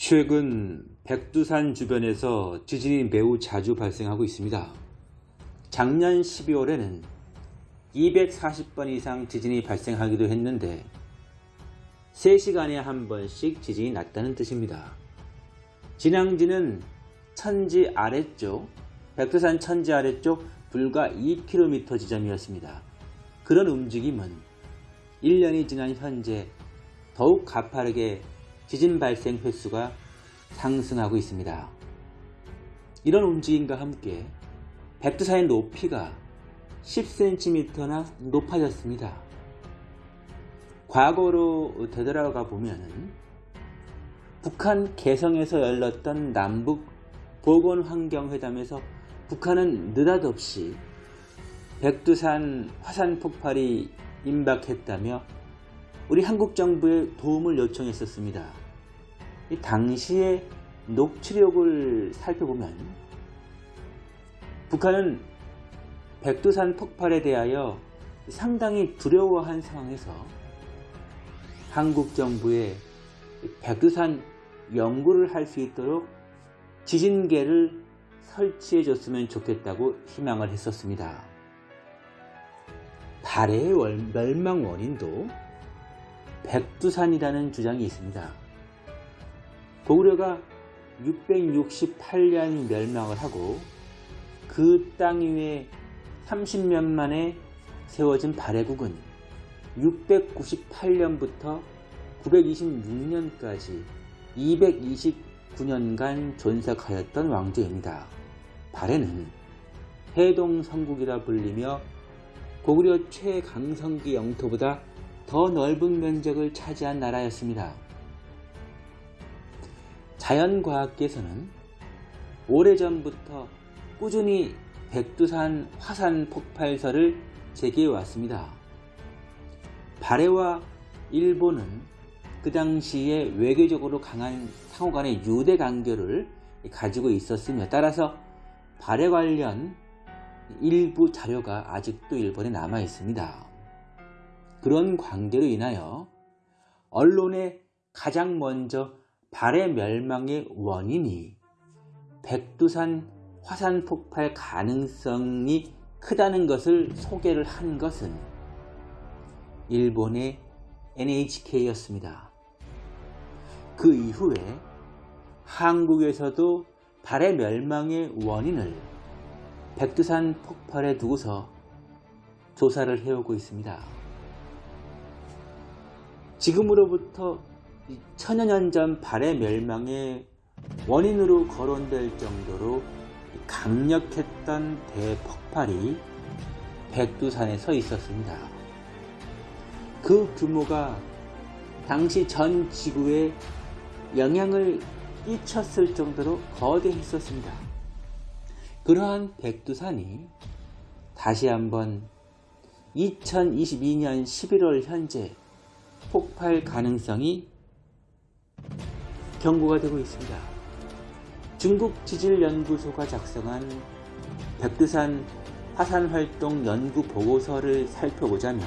최근 백두산 주변에서 지진이 매우 자주 발생하고 있습니다. 작년 12월에는 240번 이상 지진이 발생하기도 했는데 3시간에 한 번씩 지진이 났다는 뜻입니다. 진앙지는 천지 아래쪽, 백두산 천지 아래쪽 불과 2km 지점이었습니다. 그런 움직임은 1년이 지난 현재 더욱 가파르게 지진 발생 횟수가 상승하고 있습니다. 이런 움직임과 함께 백두산의 높이가 10cm나 높아졌습니다. 과거로 되돌아가 보면 북한 개성에서 열렸던 남북 보건환경회담에서 북한은 느닷없이 백두산 화산 폭발이 임박했다며 우리 한국 정부에 도움을 요청했었습니다. 당시의 녹취록을 살펴보면 북한은 백두산 폭발에 대하여 상당히 두려워한 상황에서 한국 정부에 백두산 연구를 할 수 있도록 지진계를 설치해 줬으면 좋겠다고 희망을 했었습니다. 발해의 멸망 원인도 백두산이라는 주장이 있습니다. 고구려가 668년 멸망을 하고 그 땅 위에 30년 만에 세워진 발해국은 698년부터 926년까지 229년간 존속하였던 왕조입니다. 발해는 해동성국이라 불리며 고구려 최강성기 영토보다 더 넓은 면적을 차지한 나라였습니다. 자연과학계에서는 오래전부터 꾸준히 백두산 화산 폭발설을 제기해 왔습니다. 발해와 일본은 그 당시에 외교적으로 강한 상호 간의 유대 관계를 가지고 있었으며 따라서 발해 관련 일부 자료가 아직도 일본에 남아 있습니다. 그런 관계로 인하여 언론에 가장 먼저 발해 멸망의 원인이 백두산 화산 폭발 가능성이 크다는 것을 소개를 한 것은 일본의 NHK였습니다. 그 이후에 한국에서도 발해 멸망의 원인을 백두산 폭발에 두고서 조사를 해오고 있습니다. 지금으로부터 천여 년 전 발해 멸망의 원인으로 거론될 정도로 강력했던 대폭발이 백두산에 서 있었습니다. 그 규모가 당시 전 지구에 영향을 끼쳤을 정도로 거대했었습니다. 그러한 백두산이 다시 한번 2022년 11월 현재 폭발 가능성이 경고가 되고 있습니다. 중국 지질연구소가 작성한 백두산 화산활동 연구 보고서를 살펴보자면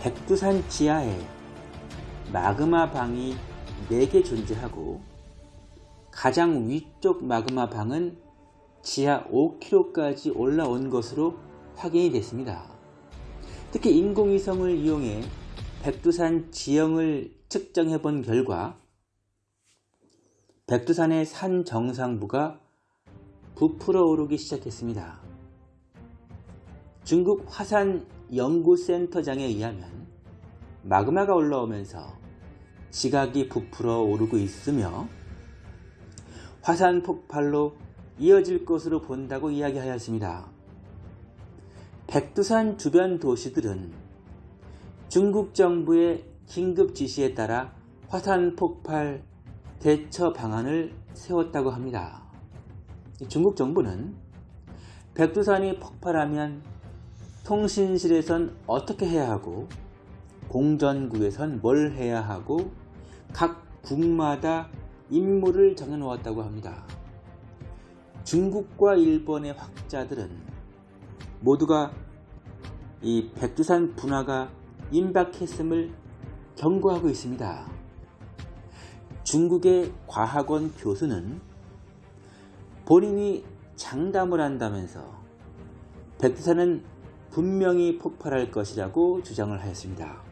백두산 지하에 마그마 방이 4개 존재하고 가장 위쪽 마그마 방은 지하 5km까지 올라온 것으로 확인이 됐습니다. 특히 인공위성을 이용해 백두산 지형을 측정해 본 결과 백두산의 산 정상부가 부풀어 오르기 시작했습니다. 중국 화산 연구센터장에 의하면 마그마가 올라오면서 지각이 부풀어 오르고 있으며 화산 폭발로 이어질 것으로 본다고 이야기하였습니다. 백두산 주변 도시들은 중국 정부의 긴급 지시에 따라 화산 폭발 대처 방안을 세웠다고 합니다. 중국 정부는 백두산이 폭발하면 통신실에선 어떻게 해야 하고 공전구에선 뭘 해야 하고 각 국마다 임무를 정해놓았다고 합니다. 중국과 일본의 학자들은 모두가 이 백두산 분화가 임박했음을 경고하고 있습니다. 중국의 과학원 교수는 본인이 장담을 한다면서 백두산은 분명히 폭발할 것이라고 주장을 하였습니다.